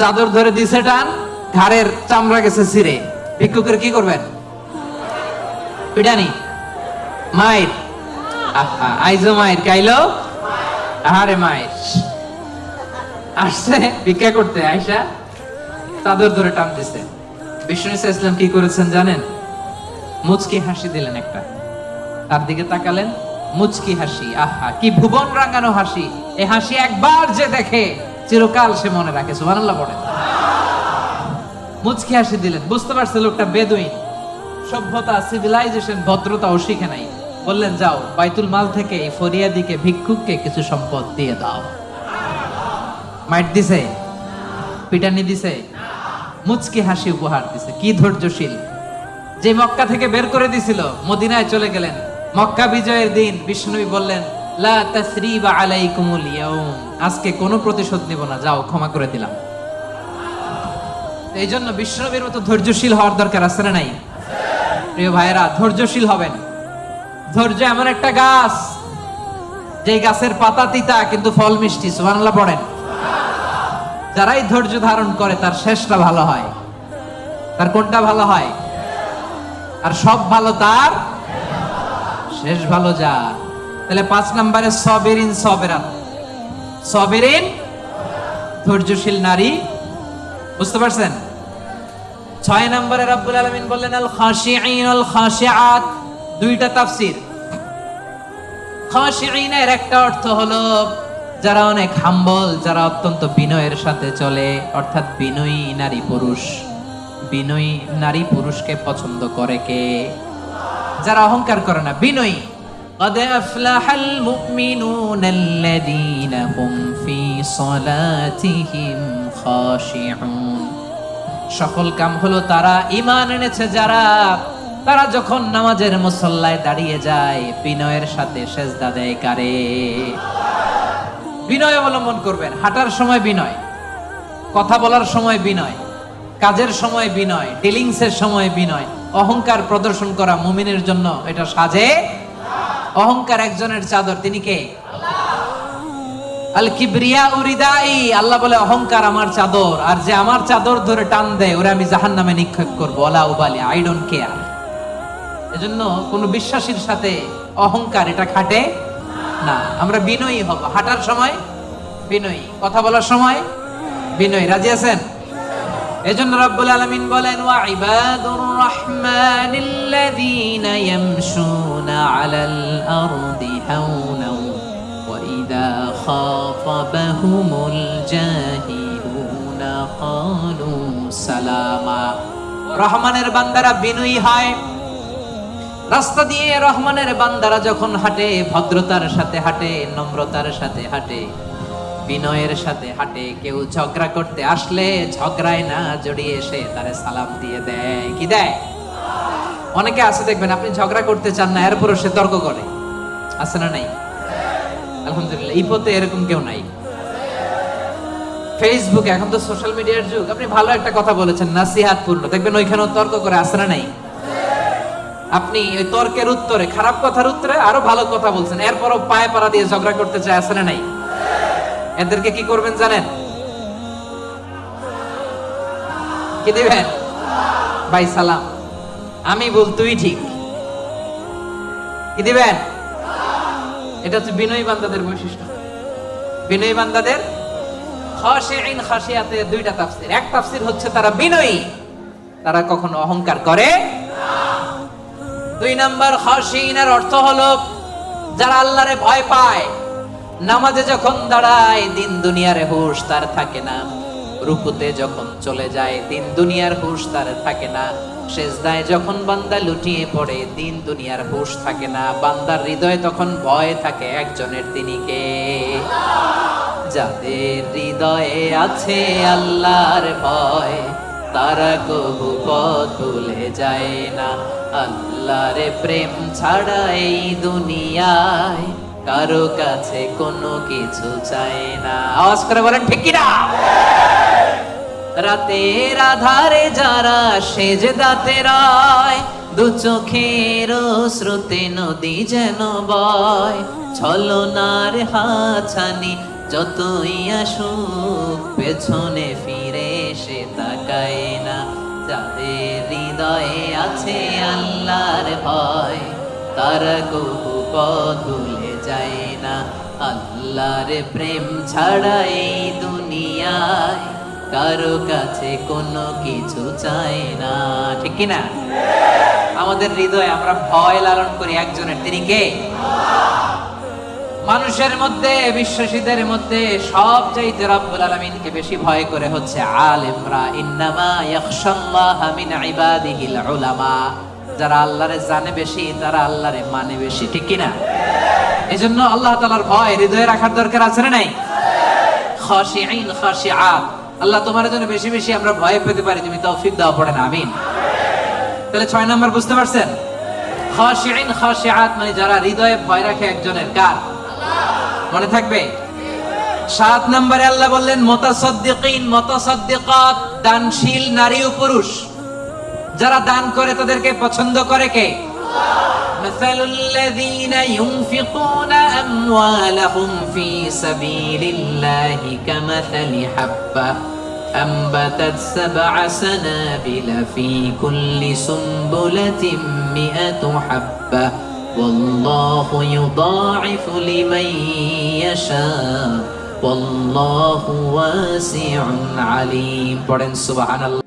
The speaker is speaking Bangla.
চাদর ধরে দিছে টান, ঘাড়ের চামড়া গেছে ছিঁড়ে। ভিক্ষুকের কি করবেন? মায়ের। আইজো মায়ের, কাইলো? আহারে মায়ের। আসছে, ভিক্ষা করতে, আইসা। চাদর ধরে টান দিছে। বিষ্ণু ইসলাম কি করেছেন জানেন? মুচকি হাসি দিলেন একটা। তার দিকে তাকালেন। মুচকি হাসি, আহা, কি ভুবন রাঙানো হাসি। এই হাসি একবার যে দেখে, চিরকাল সে মনে রাখে, সুবহানাল্লাহ পড়ে। মুচকি হাসি দিলেন। বুঝতে পারছে লোকটা বেদুইন। সভ্যতা সিভিলাইজেশন ভদ্রতাও শিখে নাই। বললেন, যাও, বাইতুল মাল থেকে এই ফরিয়াদিকে, ভিক্ষুককে কিছু সম্পদ দিয়ে দাও। মাইট দিছে? পিটানি দিছে? মুচকি হাসি উপহার দিছে। কি ধৈর্যশীল। যে মক্কা থেকে বের করে দিছিল, মদিনায় চলে গেলেন। মক্কা বিজয়ের দিন বিষ্ণুবী বললেন আজকে কোনো প্রতিশোধ নিব না, যাও, ক্ষমা করে দিলাম। এই জন্য বিষ্ণুবীর মতো ধৈর্যশীল হওয়ার দরকার আছে না নাই? প্রিয় ভাইয়েরা, ধৈর্যশীল হবেন। ধৈর্য এমন একটা গাছ যে গাছের পাতা তিতা, কিন্তু ফল মিষ্টি, সুবহানাল্লাহ পড়েন। যারাই ধৈর্য ধারণ করে, তার শেষটা ভালো হয়। তার কোনটা ভালো হয়? আর সব ভালো তার শেষ ভালো যা। তাহলে পাঁচ নম্বরে সবেরিন সবেরান সবেরিন ধৈর্যশীল নারী। বুঝতে পারছেন? ছয় নম্বরে রব্বুল আলামিন বললেন, আল খাশিঈন আল খাশিআত। দুইটা তাফসীর। খাশিঈনের একটা অর্থ হলো, যারা অনেক হাম্বল, যারা অত্যন্ত বিনয়ের সাথে চলে, অর্থাৎ বিনয়ী নারী পুরুষ। বিনয়ী নারী পুরুষকে পছন্দ করে কে? যারা অহংকার করে না বিনয়ী قد أفلح المؤمنون الذين هم في صلاتهم خاشعون সফল কাম হলো তারা ইমান এনেছে যারা তারা যখন নামাজের মুসল্লায় দাঁড়িয়ে যায় বিনয়ের সাথে সেজদা দেয় কারে বিনয় অবলম্বন করবেন হাঁটার সময় বিনয় কথা বলার সময় বিনয় কাজের সময় বিনয় ডিলিংসের সময় বিনয় অহংকার প্রদর্শন করা মুমিনের জন্য এটা সাজে। অহংকার একজনের চাদর, তিনি কে? আল কিবরিয়া উরিদাই, আল্লাহ বলে, অহংকার আমার চাদর, আর যে আমার চাদর ধরে টান দেয়, ওরে আমি জাহান নামে নিক্ষেপ করব। ওলা উবালি, আই ডোন্ট কেয়ার। এজন্য কোন বিশ্বাসীর সাথে অহংকার এটা খাটে না। আমরা বিনয়ী হব। হাঁটার সময় বিনয়ী, কথা বলার সময় বিনয়ী। রাজি আছেন? এজন্য রব্বুল আলামিন বলেন সালামা। রহমানের বান্দারা বিনয়ী হয়। রাস্তা দিয়ে রহমানের বান্দারা যখন হাঁটে, ভদ্রতার সাথে হাঁটে, নম্রতার সাথে হাঁটে বিনয়ের সাথে হাঁটে কেউ ঝগড়া করতে আসলে ঝগড়ায় না জড়িয়ে এসে তারে সালাম দিয়ে দেয়। কি দেয়? অনেকে আছে, দেখবেন আপনি ঝগড়া করতে চান না, এরপরও সে তর্ক করে। আছে না নাই? আলহামদুলিল্লাহ, এই পথে এরকম কেউ নাই। ফেসবুক এখন তো সোশ্যাল মিডিয়ার যুগ। আপনি ভালো একটা কথা বলেছেন নাসিহাত পূর্ণ দেখবেন ওইখানেও তর্ক করে, আছে না নাই? আপনি ওই তর্কের উত্তরে, খারাপ কথার উত্তরে আরও ভালো কথা বলছেন, এরপরও পায়ে পাড়া দিয়ে ঝগড়া করতে চায়, আছে না নাই? এদেরকে কি করবেন জানেন? কি দিবেন? ভাই, সালাম। আমি বল তুই ঠিক। কি দিবেন? এটা হচ্ছে বিনয়ী বান্দাদের বৈশিষ্ট্য। বিনয়ী বান্দাদের খাশিয়াতে দুইটা তাফসীর। এক তাফসীর হচ্ছে তারা বিনয়ী। তারা কখনো অহংকার করে দুই নাম্বার খাশিনের অর্থ হলো যারা আল্লাহরে ভয় পায় নামাজে যখন দাঁড়ায়, দিন দুনিয়ার হুশ তার থাকে না। রুকুতে যখন চলে যায়, দিন দুনিয়ার হুশ তার থাকে না। সেজদায় যখন বান্দা লুটিয়ে পড়ে, দিন দুনিয়ার হুশ থাকে না। বান্দার হৃদয়ে তখন ভয় থাকে একজনের তিনি কে? যাদের হৃদয়ে আছে আল্লাহর ভয়, তারা কবু ভুলে যায় না। আল্লাহর প্রেম ছাড়া এই দুনিয়ায় কারও কাছে কোনো কিছু চায় না। আওয়াজ করে বলেন, ঠিক কিনা? রাতের আধারে যারা সেজে দাতে রায়, দু চোখের স্রোতে নদী যেন বয়। ছলনার হাছানি যতই আসুক, পেছনে ফিরে সে তাকায় না। যাদের হৃদয়ে আছে আল্লাহর ভয়, তারা কবু পথ ভুলে যায় না আল্লাহর প্রেম ছাড়া এই দুনিয়ায় কারও কাছে কোনো কিছু চায় না। ঠিক না আমাদের হৃদয়ে আমরা ভয় লালন করি একজনের। তিনি কে? মানুষের মধ্যে, বিশ্বাসীদের মধ্যে সব চাইতে রব্বুল আলামিনকে বেশি ভয় করে হচ্ছে আলেমরা। ইন্নামা ইয়াখশাল্লাহ মিন ইবাদিহিল উলামা। যারা আল্লাহরে জানে বেশি, তারা আল্লাহরে মানে বেশি। ঠিক কি না এজন্য আল্লাহ তাআলার ভয় হৃদয়ে রাখার দরকার আছে না নাই? খাশিঈন, খাশিআত। আল্লাহ তোমার জন্য বেশি বেশি আমরা ভয় পেতে পারি, তুমি তৌফিক দাও, পড়েন, আমিন। তাহলে ছয় নাম্বার বুঝতে পারছেন? মানে যারা হৃদয়ে ভয় রাখে একজনের, কার? মনে থাকবে? সাত নম্বরে আল্লাহ বললেন, মোতাসদ্দিকিন, মোতাসদ্দিকাত, দানশীল নারী ও পুরুষ। যারা দান করে তাদেরকে পছন্দ করে কে? مثل الذين ينفقون أموالهم في سبيل الله كمثل حبة أنبتت سبع سنابل في كل سنبلة مئة حبة والله يضاعف لمن يشاء والله واسع عليم. سبحان الله.